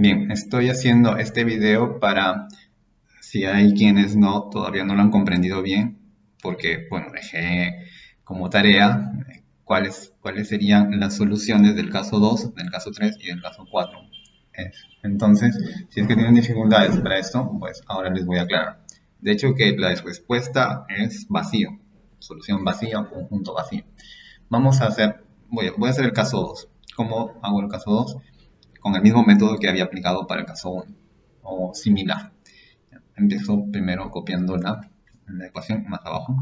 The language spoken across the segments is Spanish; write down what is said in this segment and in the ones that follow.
Bien, estoy haciendo este video para si hay quienes no todavía no lo han comprendido bien, porque bueno, dejé como tarea eh, cuáles, cuáles serían las soluciones del caso 2, del caso 3 y del caso 4. Entonces, si es que tienen dificultades para esto, pues ahora les voy a aclarar. De hecho, que la respuesta es vacío, solución vacía, conjunto vacío. Vamos a hacer, voy a, voy a hacer el caso 2. ¿Cómo hago el caso 2? Con el mismo método que había aplicado para el caso 1 o similar. Empiezo primero copiando la, la ecuación más abajo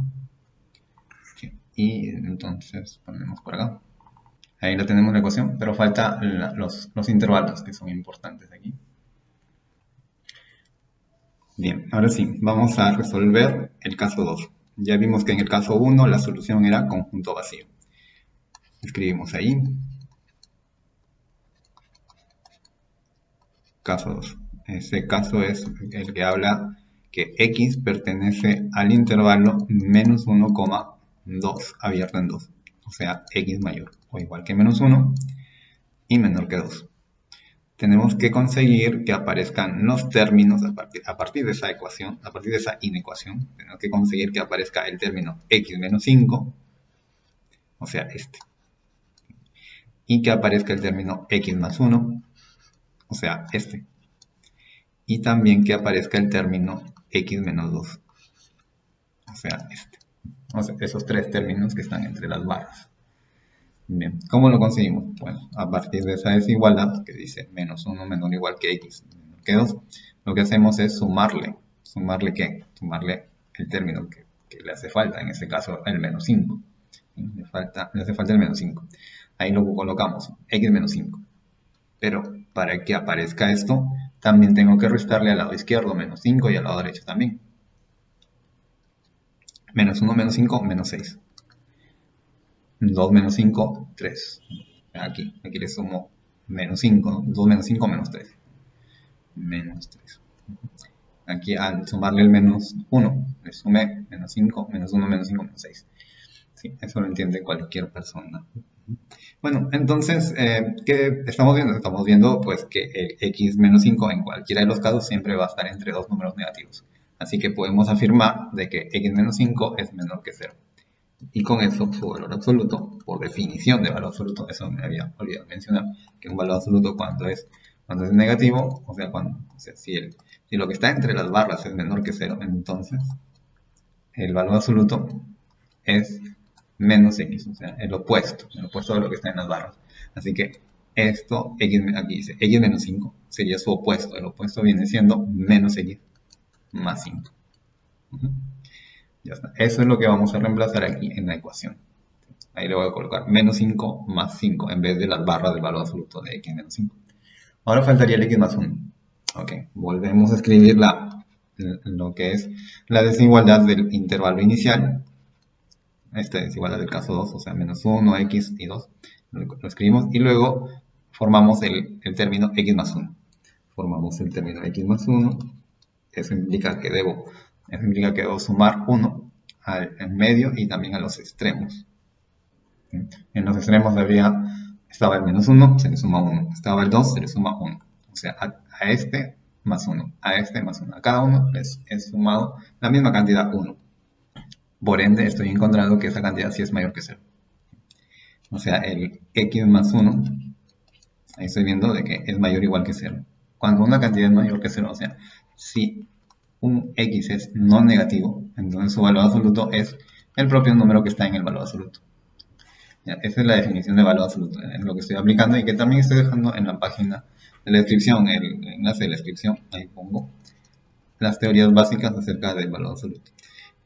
y entonces ponemos por acá. Ahí la tenemos la ecuación, pero falta los, los intervalos que son importantes aquí. Bien, ahora sí, vamos a resolver el caso 2. Ya vimos que en el caso 1 la solución era conjunto vacío. Escribimos ahí caso 2. Ese caso es el que habla que x pertenece al intervalo menos 1,2 abierto en 2. O sea, x mayor o igual que menos 1 y menor que 2. Tenemos que conseguir que aparezcan los términos a partir, a partir de esa ecuación, a partir de esa inecuación. Tenemos que conseguir que aparezca el término x menos 5, o sea, este. Y que aparezca el término x más 1, o sea, este. Y también que aparezca el término x menos 2, o sea, este. Esos tres términos que están entre las barras. Bien, ¿cómo lo conseguimos? Bueno, a partir de esa desigualdad que dice menos 1 menor o igual que x menor que 2, lo que hacemos es sumarle. ¿Sumarle qué? Sumarle el término que, le hace falta, en este caso el menos 5. Le, falta, le hace falta el menos 5. Ahí lo colocamos, x menos 5. Pero para que aparezca esto, también tengo que restarle al lado izquierdo menos 5 y al lado derecho también. Menos 1 menos 5, menos 6. 2 menos 5, 3. Aquí, aquí le sumo menos 5, 2 menos 5, menos 3. Menos 3. Aquí al sumarle el menos 1, le sumé menos 5, menos 1, menos 5, menos 6. Sí, eso lo entiende cualquier persona. Bueno, entonces, eh, ¿qué estamos viendo? Estamos viendo pues que x menos 5 en cualquiera de los casos siempre va a estar entre dos números negativos. Así que podemos afirmar de que x menos 5 es menor que 0. Y con eso su valor absoluto, por definición de valor absoluto, eso me había olvidado mencionar, que un valor absoluto cuando es, cuando es negativo, o sea, cuando, si, si lo que está entre las barras es menor que 0, entonces el valor absoluto es menos x, o sea, el opuesto, el opuesto de lo que está en las barras. Así que esto, x, aquí dice, x menos 5 sería su opuesto. El opuesto viene siendo menos x más 5. Ya está. Eso es lo que vamos a reemplazar aquí en la ecuación. Ahí le voy a colocar menos 5 más 5 en vez de las barras del valor absoluto de x menos 5. Ahora faltaría el x más 1. Ok, volvemos a escribir la, lo que es la desigualdad del intervalo inicial esta es igual a del caso 2, o sea, menos 1, x y 2, lo, escribimos, y luego formamos el, término x más 1. Formamos el término x más 1, eso implica que debo, eso implica que debo sumar 1 al medio y también a los extremos. En los extremos había, estaba el menos 1, se le suma 1, estaba el 2, se le suma 1. O sea, a, este más 1, a este más 1. A cada uno les he sumado la misma cantidad 1. Por ende, estoy encontrando que esa cantidad sí es mayor que 0. O sea, el x más 1, ahí estoy viendo de que es mayor o igual que 0. Cuando una cantidad es mayor que 0, o sea, si un x es no negativo, entonces su valor absoluto es el propio número que está en el valor absoluto. esa es la definición de valor absoluto, es lo que estoy aplicando y que también estoy dejando en la página de la descripción, el enlace de la descripción, ahí pongo las teorías básicas acerca del valor absoluto.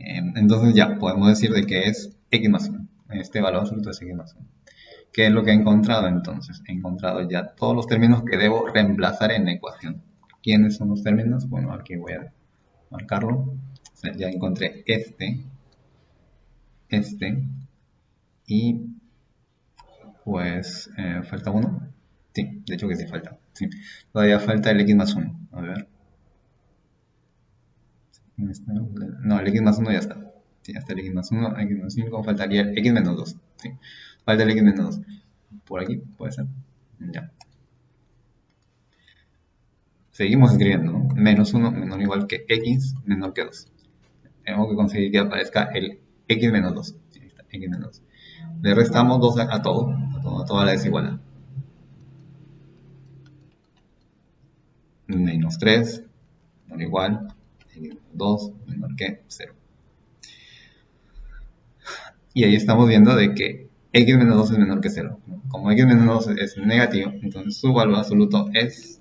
Em, entonces ya podemos decir de que es x más 1. Este valor absoluto es x más 1. ¿Qué es lo que he encontrado entonces? He encontrado ya todos los términos que debo reemplazar en la ecuación. ¿Quiénes son los términos? Bueno, aquí voy a marcarlo. ya encontré este, este y pues eh, falta uno. Sí, de hecho que sí falta. Sí. Todavía falta el x más 1. A ver. No, el x más 1 ya está. Sí, ya está el x más 1, x más 5, faltaría el x menos 2. ¿sí? Falta el x menos 2. Por aquí puede ser. Ya. seguimos escribiendo, ¿no? Menos 1 menor o igual que x menor que 2. Tenemos que conseguir que aparezca el x menos 2. Ahí está, x menos 2. Le restamos 2 a, todo, a, todo, a toda la desigualdad. Menos 3 menor o igual, menos 2 menor que 0. Y ahí estamos viendo de que x menos 2 es menor que 0. Como x menos 2 es negativo, entonces su valor absoluto es,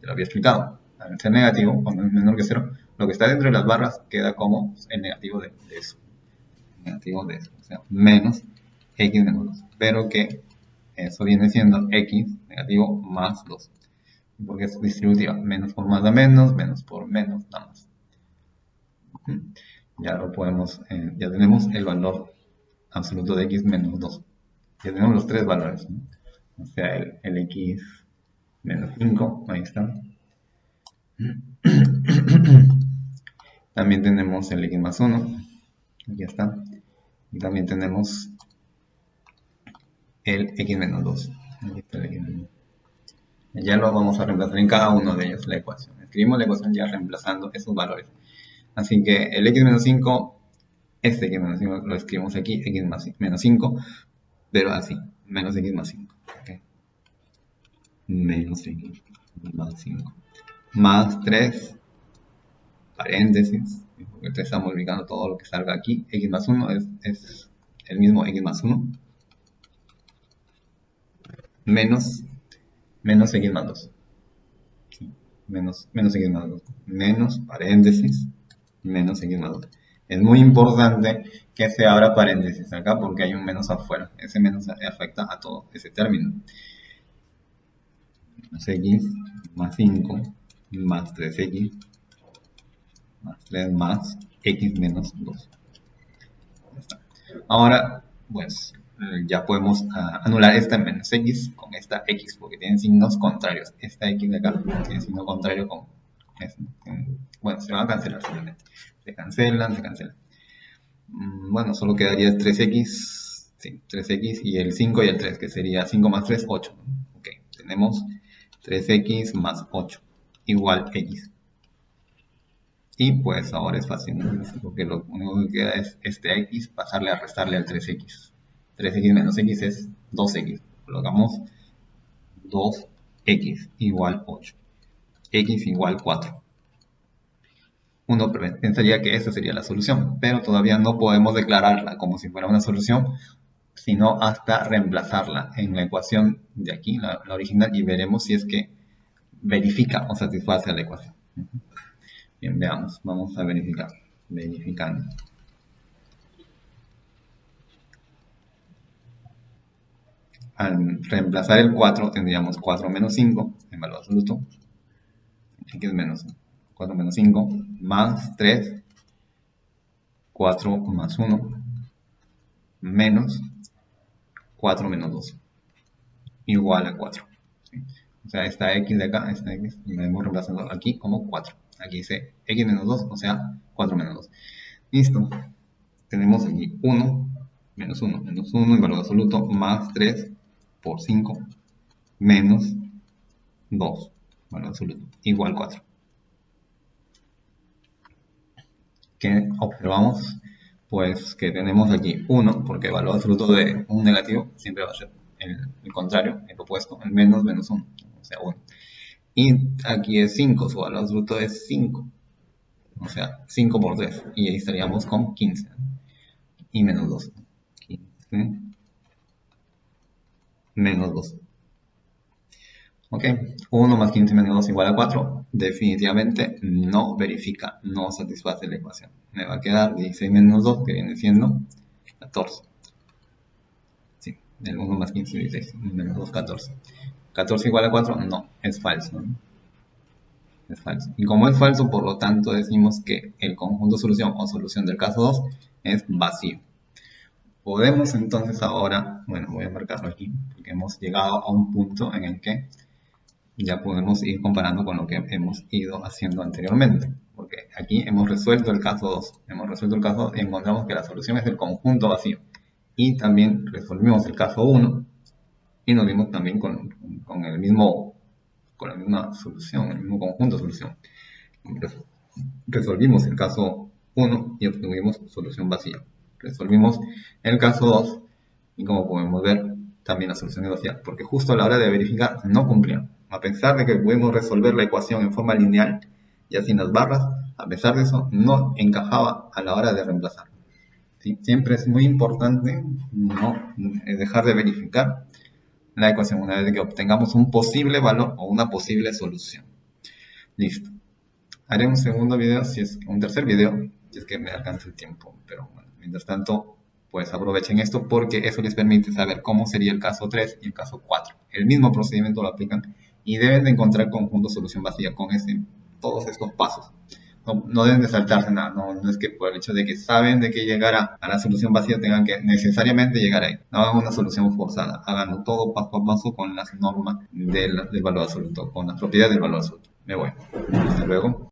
ya lo había explicado, al ser negativo, cuando es menor que 0, lo que está dentro de las barras queda como el negativo de, eso. Negativo de eso, o sea, menos x menos 2. Pero que eso viene siendo x negativo más 2. Porque es distributiva. Menos por más da menos, menos por menos da más. Ya lo podemos, eh, ya tenemos el valor absoluto de x menos 2. Ya tenemos los tres valores. O sea, el, x menos 5, ahí está. También tenemos el x más 1, aquí está. Y también tenemos el x menos 2. Ya lo vamos a reemplazar en cada uno de ellos la ecuación. Escribimos la ecuación ya reemplazando esos valores. Así que el x menos 5 este x menos 5 lo escribimos aquí, x más, menos 5, pero así, menos x más 5. Menos x más 5. Más 3, paréntesis, porque estamos multiplicando todo lo que salga aquí. x más 1 es, es el mismo x más 1. Menos, menos x más 2. Menos, menos x más 2. Menos, paréntesis, menos x más 2 es muy importante que se abra paréntesis acá porque hay un menos afuera. Ese menos afecta a todo ese término. X más 5 más 3x más 3 más x menos 2. Ahora, pues ya podemos ah, anular esta menos x con esta x porque tienen signos contrarios. Esta x de acá tiene signo contrario con... Bueno, se van a cancelar simplemente se cancelan, se cancelan. Mm, bueno, solo quedaría 3x, sí, 3x y el 5 y el 3, que sería 5 más 3, 8. Ok, tenemos 3x más 8, igual x. Y pues ahora es fácil, porque lo único que queda es este x pasarle a restarle al 3x. 3x menos x es 2x. Colocamos 2x igual 8. x igual 4 uno pensaría que esa sería la solución, pero todavía no podemos declararla como si fuera una solución, sino hasta reemplazarla en la ecuación de aquí, la, original, y veremos si es que verifica o satisface la ecuación. Bien, veamos, vamos a verificar, verificando. Al reemplazar el 4 tendríamos 4 menos 5 en valor absoluto, x menos 4 menos 5, más 3, 4 más 1, menos 4 menos 2, igual a 4. O sea, esta x de acá, esta x, la hemos reemplazado aquí como 4. Aquí dice x menos 2, o sea, 4 menos 2. Listo. Tenemos aquí 1, menos 1, menos 1 en valor absoluto, más 3 por 5, menos 2, valor absoluto, igual 4. Que observamos pues que tenemos aquí 1, porque el valor absoluto de un negativo siempre va a ser el, contrario, el opuesto, el menos menos 1, o sea 1. Y aquí es 5, su valor absoluto es 5, o sea 5 por 3, y ahí estaríamos con 15, y menos 2, 15 menos 2. Ok, 1 más 15 menos 2 igual a 4. Definitivamente no verifica, no satisface la ecuación. Me va a quedar 16 menos 2, que viene siendo 14. Sí, el 1 más 15 16, menos 2, 14. 14 igual a 4, no, es falso. Es falso. Y como es falso, por lo tanto decimos que el conjunto solución o solución del caso 2 es vacío. Podemos entonces ahora, bueno, voy a marcarlo aquí, porque hemos llegado a un punto en el que ya podemos ir comparando con lo que hemos ido haciendo anteriormente. Porque aquí hemos resuelto el caso 2. Hemos resuelto el caso y encontramos que la solución es el conjunto vacío. Y también resolvimos el caso 1 y nos vimos también con, el mismo con la misma solución, el mismo conjunto de solución. Resolvimos el caso 1 y obtuvimos solución vacía. Resolvimos el caso 2 y como podemos ver, también la solución es vacía, porque justo a la hora de verificar no cumplía. A pesar de que pudimos resolver la ecuación en forma lineal y así las barras, a pesar de eso, no encajaba a la hora de reemplazar. Siempre es muy importante no dejar de verificar la ecuación una vez que obtengamos un posible valor o una posible solución. Listo. Haré un segundo video, si es un tercer video, si es que me alcanza el tiempo. Pero bueno, mientras tanto, pues aprovechen esto porque eso les permite saber cómo sería el caso 3 y el caso 4. El mismo procedimiento lo aplican y deben de encontrar conjunto solución vacía con ese, todos estos pasos. No, deben de saltarse nada, no, es que por el hecho de que saben de que llegar a, la solución vacía tengan que necesariamente llegar ahí. No hagan una solución forzada, háganlo todo paso a paso con las normas del, del valor absoluto, con las propiedades del valor absoluto. Me voy. Hasta luego.